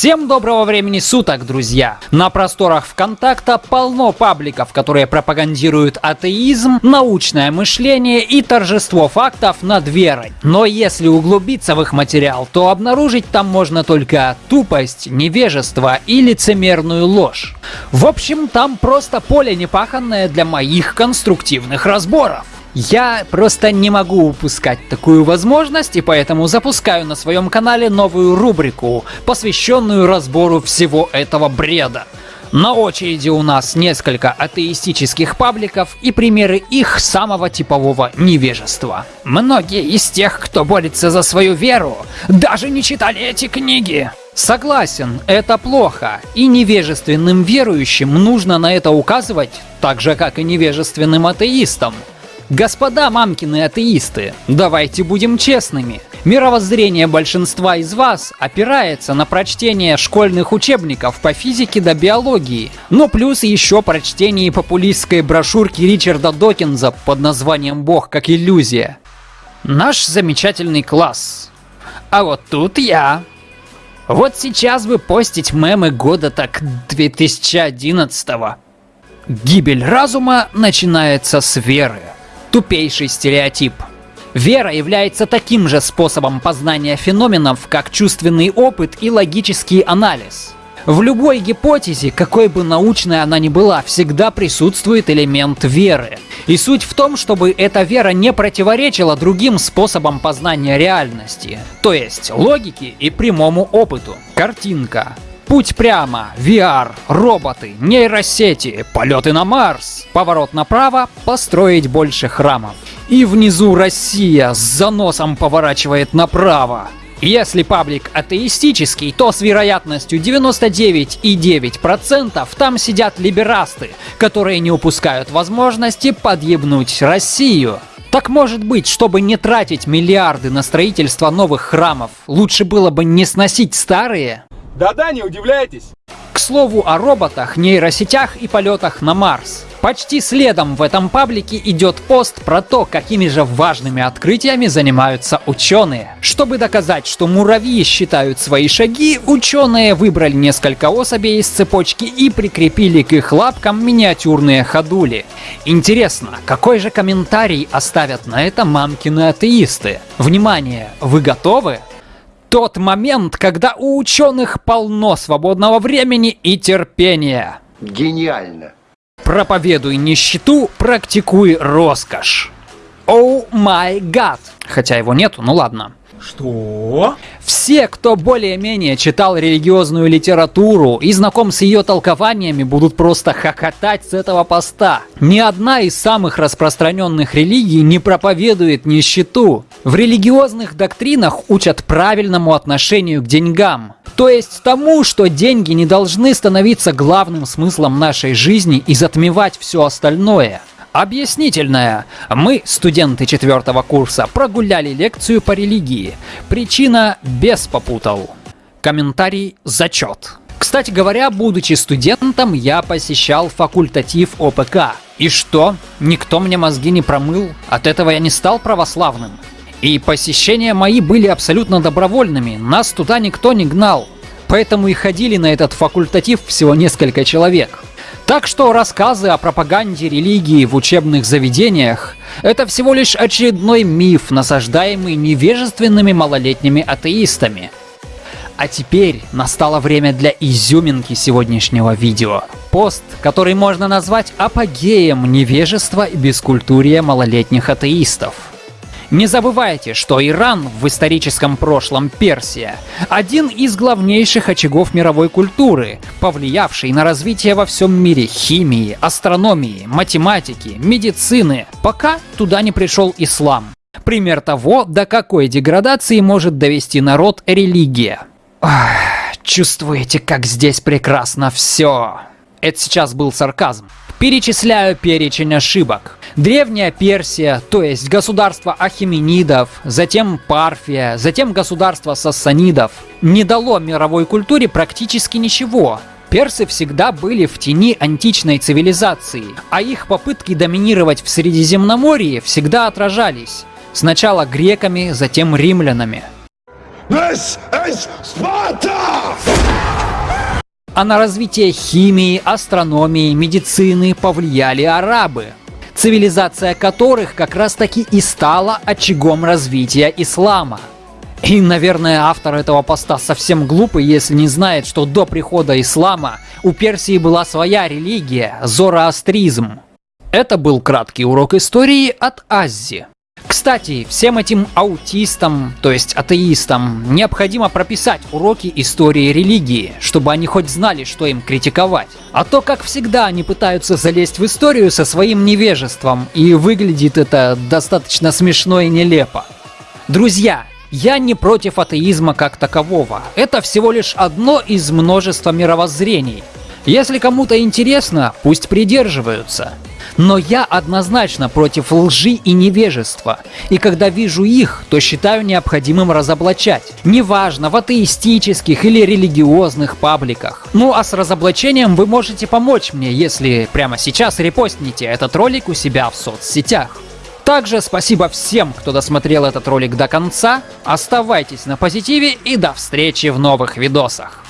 Всем доброго времени суток, друзья! На просторах ВКонтакта полно пабликов, которые пропагандируют атеизм, научное мышление и торжество фактов над верой. Но если углубиться в их материал, то обнаружить там можно только тупость, невежество и лицемерную ложь. В общем, там просто поле непаханное для моих конструктивных разборов. Я просто не могу упускать такую возможность, и поэтому запускаю на своем канале новую рубрику, посвященную разбору всего этого бреда. На очереди у нас несколько атеистических пабликов и примеры их самого типового невежества. Многие из тех, кто борется за свою веру, даже не читали эти книги. Согласен, это плохо, и невежественным верующим нужно на это указывать, так же как и невежественным атеистам. Господа мамкины атеисты, давайте будем честными. Мировоззрение большинства из вас опирается на прочтение школьных учебников по физике до биологии, но плюс еще прочтение популистской брошюрки Ричарда Докинза под названием «Бог как иллюзия». Наш замечательный класс. А вот тут я. Вот сейчас бы постить мемы года так 2011 -го. Гибель разума начинается с веры. Тупейший стереотип. Вера является таким же способом познания феноменов, как чувственный опыт и логический анализ. В любой гипотезе, какой бы научной она ни была, всегда присутствует элемент веры. И суть в том, чтобы эта вера не противоречила другим способам познания реальности, то есть логике и прямому опыту. Картинка. Путь прямо, VR, роботы, нейросети, полеты на Марс. Поворот направо, построить больше храмов. И внизу Россия с заносом поворачивает направо. Если паблик атеистический, то с вероятностью 99,9% там сидят либерасты, которые не упускают возможности подъебнуть Россию. Так может быть, чтобы не тратить миллиарды на строительство новых храмов, лучше было бы не сносить старые? Да-да, не удивляйтесь. К слову о роботах, нейросетях и полетах на Марс. Почти следом в этом паблике идет пост про то, какими же важными открытиями занимаются ученые. Чтобы доказать, что муравьи считают свои шаги, ученые выбрали несколько особей из цепочки и прикрепили к их лапкам миниатюрные ходули. Интересно, какой же комментарий оставят на это мамкины атеисты? Внимание, вы готовы? Тот момент, когда у ученых полно свободного времени и терпения. Гениально. Проповедуй нищету, практикуй роскошь. Оу май гад. Хотя его нету, ну ладно. Что? Все, кто более-менее читал религиозную литературу и знаком с ее толкованиями, будут просто хохотать с этого поста. Ни одна из самых распространенных религий не проповедует нищету. В религиозных доктринах учат правильному отношению к деньгам. То есть тому, что деньги не должны становиться главным смыслом нашей жизни и затмевать все остальное. Объяснительная. Мы, студенты четвертого курса, прогуляли лекцию по религии. Причина без попутал. Комментарий «Зачет». Кстати говоря, будучи студентом, я посещал факультатив ОПК. И что? Никто мне мозги не промыл? От этого я не стал православным. И посещения мои были абсолютно добровольными, нас туда никто не гнал. Поэтому и ходили на этот факультатив всего несколько человек. Так что рассказы о пропаганде религии в учебных заведениях – это всего лишь очередной миф, насаждаемый невежественными малолетними атеистами. А теперь настало время для изюминки сегодняшнего видео. Пост, который можно назвать апогеем невежества и бескультурия малолетних атеистов. Не забывайте, что Иран в историческом прошлом Персия – один из главнейших очагов мировой культуры, повлиявший на развитие во всем мире химии, астрономии, математики, медицины, пока туда не пришел ислам. Пример того, до какой деградации может довести народ религия. Ох, чувствуете, как здесь прекрасно все. Это сейчас был сарказм. Перечисляю перечень ошибок. Древняя Персия, то есть государство Ахименидов, затем Парфия, затем государство Сассанидов, не дало мировой культуре практически ничего. Персы всегда были в тени античной цивилизации, а их попытки доминировать в Средиземноморье всегда отражались. Сначала греками, затем римлянами. This is! А на развитие химии, астрономии, медицины повлияли арабы, цивилизация которых как раз таки и стала очагом развития ислама. И, наверное, автор этого поста совсем глупый, если не знает, что до прихода ислама у Персии была своя религия – зороастризм. Это был краткий урок истории от Аззи. Кстати, всем этим аутистам, то есть атеистам, необходимо прописать уроки истории религии, чтобы они хоть знали, что им критиковать. А то, как всегда, они пытаются залезть в историю со своим невежеством, и выглядит это достаточно смешно и нелепо. Друзья, я не против атеизма как такового. Это всего лишь одно из множества мировоззрений. Если кому-то интересно, пусть придерживаются. Но я однозначно против лжи и невежества, и когда вижу их, то считаю необходимым разоблачать. Неважно, в атеистических или религиозных пабликах. Ну а с разоблачением вы можете помочь мне, если прямо сейчас репостните этот ролик у себя в соцсетях. Также спасибо всем, кто досмотрел этот ролик до конца. Оставайтесь на позитиве и до встречи в новых видосах.